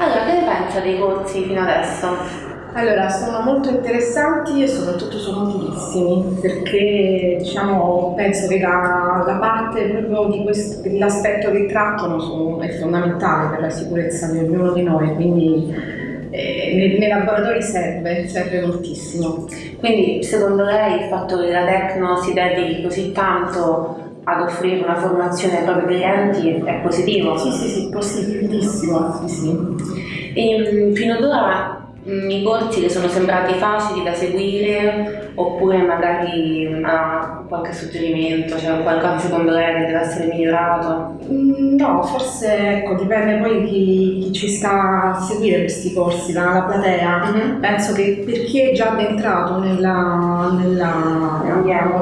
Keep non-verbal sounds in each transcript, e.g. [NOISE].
Allora, che ne pensa dei corsi fino adesso? Allora, sono molto interessanti e soprattutto sono utilissimi perché diciamo, penso che la, la parte proprio di questo, dell'aspetto che trattano è fondamentale per la sicurezza di ognuno di noi, quindi eh, nei, nei, laboratori serve, serve moltissimo. Quindi secondo lei il fatto che la Tecno si dedichi così tanto ad offrire una formazione ai propri clienti è positivo? Sì, sì, sì, positivissimo. Sì, sì. E, fino ad ora Mm, i corsi che sono sembrati facili da seguire oppure magari ha qualche suggerimento, cioè qualcosa secondo lei che deve essere migliorato? Mm, no, forse ecco, dipende poi chi, chi, ci sta a seguire questi corsi, la, la platea. Mm -hmm. Penso che per chi è già addentrato nella, nella,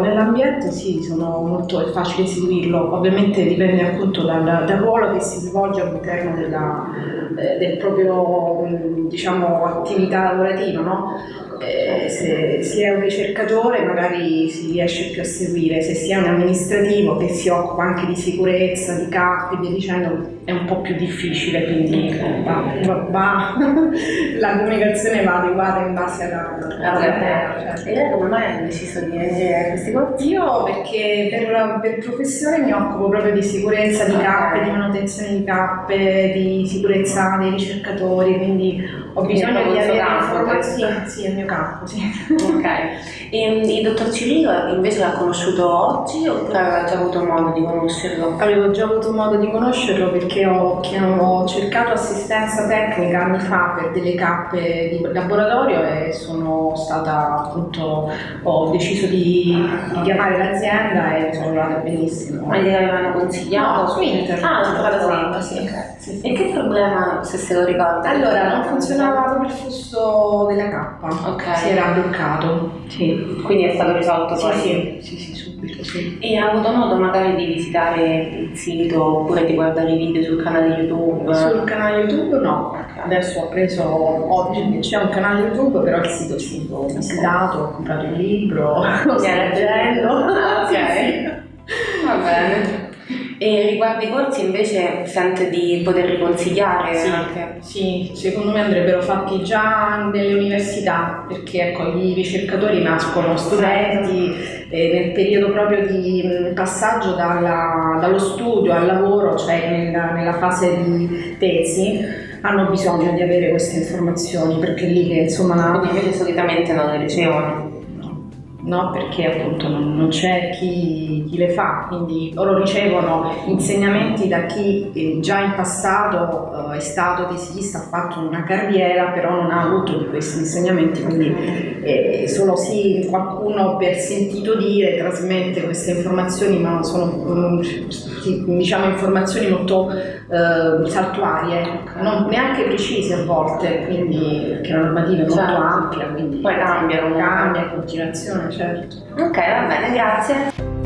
nell'ambiente sì, sono molto, è facile seguirlo. Ovviamente dipende appunto dal, dal ruolo che si svolge all'interno eh, del proprio diciamo, attività lavorativa, no? Eh, se si è un ricercatore magari si riesce più a seguire, se si è un amministrativo che si occupa anche di sicurezza, di CAP e via dicendo, è un po' più difficile, quindi [LAUGHS] la comunicazione va adeguata in base alla, alla terra. Certo. E lei come mai ha deciso di leggere questi corsi? Io perché per, per, professione mi occupo proprio di sicurezza di CAP, di manutenzione di CAP, di sicurezza dei ricercatori, quindi ho bisogno di avere informazioni. Sì, è il mio campo, sì. Ok. E il dottor Cirillo invece l'ha conosciuto oggi oppure aveva già avuto modo di conoscerlo? Avevo già avuto modo di conoscerlo perché ho, ho cercato assistenza tecnica anni fa per delle cappe di laboratorio e sono stata appunto, ho deciso di, di chiamare l'azienda e sono andata benissimo. Ma gli avevano consigliato? No, su internet. Ah, l'ho sì. Okay. sì, sì. E che problema, se se lo ricorda? Allora, non funzionava proprio il flusso della cappa. Ok. Si era bloccato. Sì. Quindi è stato risolto sì, poi? Sì, sì, sì, subito, sì. E ha avuto modo magari di visitare il sito oppure di guardare i video sul canale YouTube? Sul canale YouTube no. Okay. Adesso ho preso, ho, c'è un canale YouTube, però il sito sì, l'ho visitato, ho comprato il libro, lo [LAUGHS] sto leggendo. Ah, ok. [LAUGHS] Va bene. E riguardo i corsi invece sente di poterli consigliare sì, anche? Sì, secondo me andrebbero fatti già nelle università perché ecco, i ricercatori nascono studenti eh, nel periodo proprio di mm, passaggio dalla, dallo studio al lavoro, cioè nella, nella fase di tesi hanno bisogno di avere queste informazioni perché lì che insomma... Quindi invece solitamente non le ricevono? No? perché appunto non, non c'è chi, chi, le fa, quindi loro ricevono insegnamenti da chi eh, già in passato eh, è stato tesista, ha fatto una carriera, però non ha avuto di questi insegnamenti, quindi eh, solo sì qualcuno per sentito dire trasmette queste informazioni, ma sono um, diciamo informazioni molto eh, saltuarie, non neanche precise a volte, quindi perché la normativa è molto certo. ampia, quindi poi cambiano, cambia in continuazione certo. Ok, va bene, grazie.